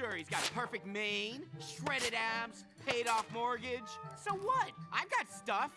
Sure, he's got perfect mane, shredded abs, paid off mortgage. So what? I've got stuff.